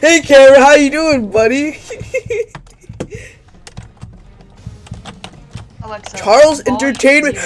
hey Cameron, how you doing, buddy? Alexa. Charles Entertainment.